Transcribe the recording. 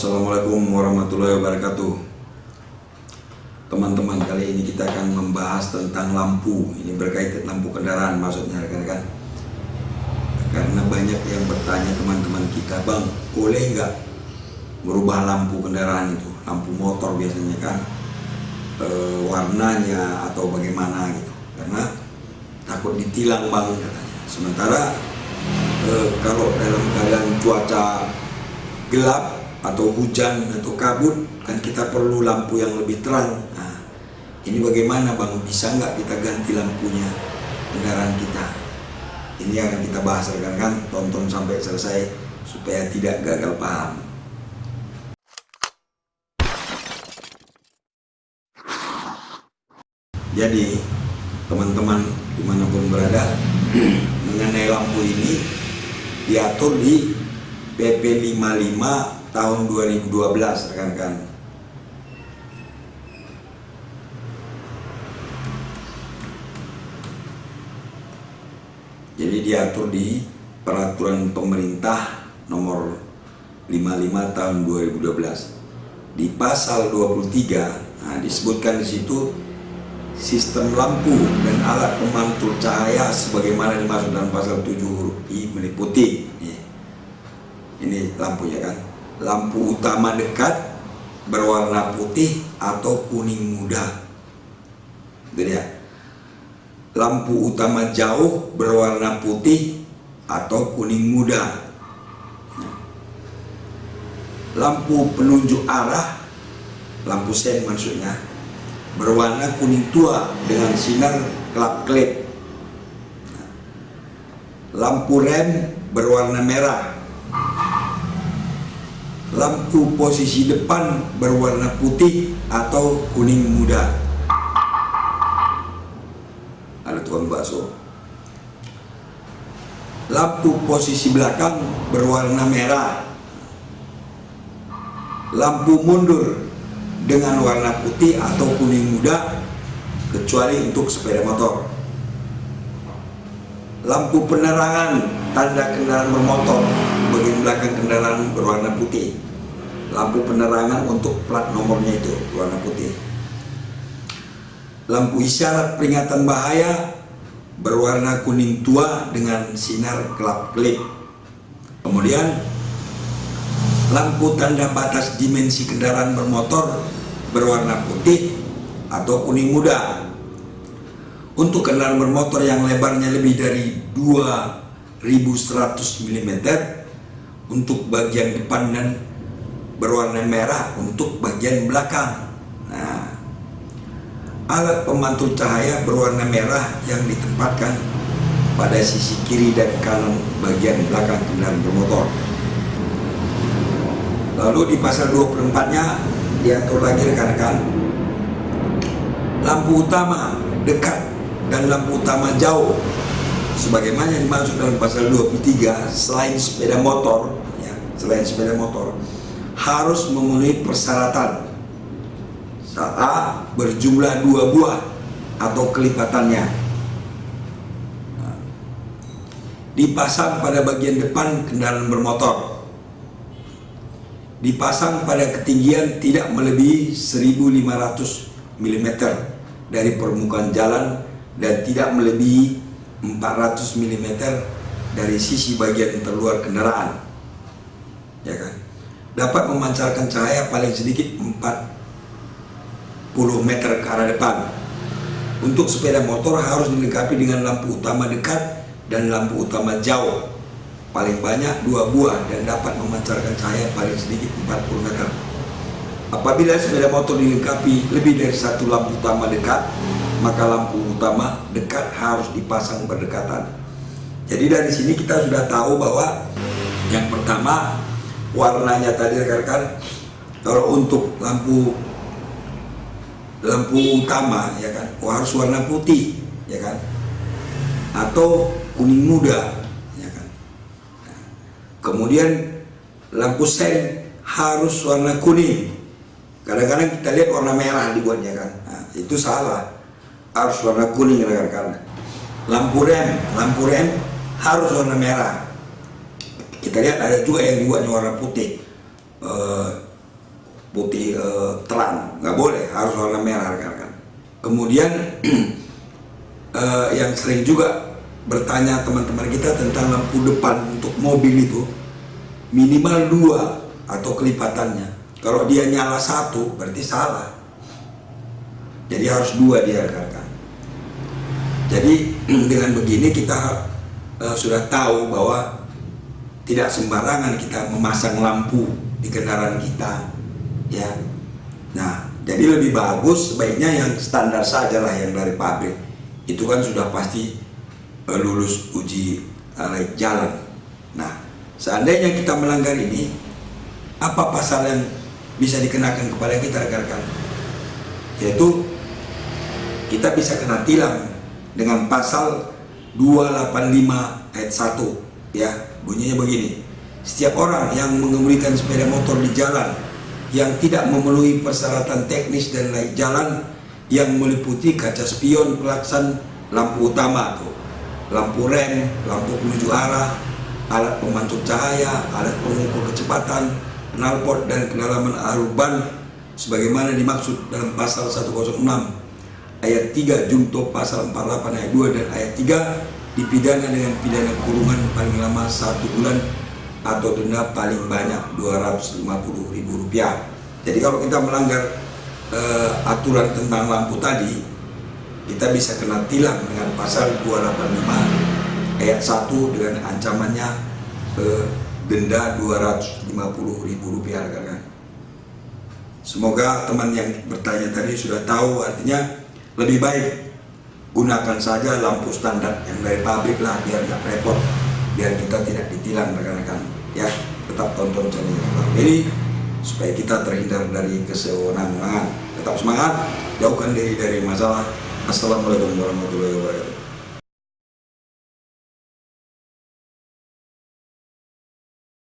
Assalamualaikum warahmatullahi wabarakatuh. Teman-teman kali ini kita akan membahas tentang lampu. Ini berkaitan lampu kendaraan maksudnya rekan-rekan. Karena banyak yang bertanya teman-teman kita Bang boleh nggak merubah lampu kendaraan itu? Lampu motor biasanya kan e, Warnanya atau bagaimana gitu. Karena takut ditilang bang katanya. Sementara e, kalau dalam keadaan cuaca gelap atau hujan atau kabut kan kita perlu lampu yang lebih terang. Nah, ini bagaimana bang? Bisa nggak kita ganti lampunya kendaraan kita? Ini akan kita bahas rekan kan tonton sampai selesai supaya tidak gagal paham. Jadi teman-teman di mana pun berada mengenai lampu ini diatur di PP 55 tahun 2012 rekan-rekan. Jadi diatur di peraturan pemerintah nomor 55 tahun 2012 di pasal 23 nah, disebutkan di situ sistem lampu dan alat pemantul cahaya sebagaimana dimaksud dalam pasal 7 huruf I meliputi. Ini lampunya kan lampu utama dekat berwarna putih atau kuning muda. Gitu ya. Lampu utama jauh berwarna putih atau kuning muda. Lampu penunjuk arah lampu sen maksudnya berwarna kuning tua dengan sinar kelap-kelip. Lampu rem berwarna merah lampu posisi depan berwarna putih atau kuning muda. Ada tukang bakso. Lampu posisi belakang berwarna merah. Lampu mundur dengan warna putih atau kuning muda kecuali untuk sepeda motor. Lampu penerangan tanda kendaraan bermotor bagian belakang kendaraan berwarna putih. Lampu penerangan untuk plat nomornya itu warna putih. Lampu isyarat peringatan bahaya berwarna kuning tua dengan sinar kelap-kelip. Kemudian lampu tanda batas dimensi kendaraan bermotor berwarna putih atau kuning muda. Untuk kendaraan bermotor yang lebarnya lebih dari 2100 mm untuk bagian depan dan berwarna merah untuk bagian belakang. Nah, alat pemantul cahaya berwarna merah yang ditempatkan pada sisi kiri dan kanan bagian belakang kendaraan bermotor. Lalu di pasal 24-nya diatur lagi rekan-rekan lampu utama dekat dan lampu utama jauh sebagaimana dimaksud dalam pasal 23 selain sepeda motor selain sepeda motor harus memenuhi persyaratan saat berjumlah dua buah atau kelipatannya. Dipasang pada bagian depan kendaraan bermotor. Dipasang pada ketinggian tidak melebihi 1500 mm dari permukaan jalan dan tidak melebihi 400 mm dari sisi bagian terluar kendaraan ya kan? Dapat memancarkan cahaya paling sedikit 40 meter ke arah depan. Untuk sepeda motor harus dilengkapi dengan lampu utama dekat dan lampu utama jauh. Paling banyak dua buah dan dapat memancarkan cahaya paling sedikit 40 meter. Apabila sepeda motor dilengkapi lebih dari satu lampu utama dekat maka lampu utama dekat harus dipasang berdekatan. Jadi dari sini kita sudah tahu bahwa yang pertama warnanya tadi rekan-rekan kalau untuk lampu lampu utama ya kan oh, harus warna putih ya kan atau kuning muda ya kan. Kemudian lampu sen harus warna kuning. Kadang-kadang kita lihat warna merah dibuatnya kan. Nah, itu salah. Harus warna kuning rekan-rekan. Lampu rem lampu rem harus warna merah kita lihat ada juga yang dibuatnya warna putih. E, putih eh, terang nggak boleh harus warna merah rekan-rekan. Kemudian eh, yang sering juga bertanya teman-teman kita tentang lampu depan untuk mobil itu minimal dua atau kelipatannya. Kalau dia nyala satu berarti salah. Jadi harus dua dia rekan-rekan. Jadi dengan begini kita uh, sudah tahu bahwa tidak sembarangan kita memasang lampu di kendaraan kita ya. Nah jadi lebih bagus sebaiknya yang standar saja lah yang dari pabrik. Itu kan sudah pasti uh, lulus uji uh, jalan. Nah seandainya kita melanggar ini apa pasal yang bisa dikenakan kepada kita rekan-rekan? Yaitu kita bisa kena tilang dengan pasal 285 ayat 1 ya bunyinya begini. Setiap orang yang mengemudikan sepeda motor di jalan yang tidak memenuhi persyaratan teknis dan layak jalan yang meliputi kaca spion pelaksan lampu utama tuh lampu rem, lampu penuju arah, alat pemantul cahaya, alat pengukur kecepatan, knalpot dan kedalaman arus ban sebagaimana dimaksud dalam pasal 106 ayat 3 Jungto pasal 48 ayat 2 dan ayat 3 dipidana dengan pidana kurungan paling lama satu bulan atau denda paling banyak 250 ribu rupiah. Jadi kalau kita melanggar uh, aturan tentang lampu tadi kita bisa kena tilang dengan pasal 285 ayat 1 dengan ancamannya uh, denda 250 ribu rupiah Semoga teman yang bertanya tadi sudah tahu artinya lebih baik gunakan saja lampu standar yang dari pabrik lah biar nggak repot biar kita tidak ditilang rekan-rekan ya. Tetap tonton channel ini supaya kita terhindar dari kesewenang-wenangan tetap semangat jauhkan diri dari masalah. Assalamualaikum warahmatullahi wabarakatuh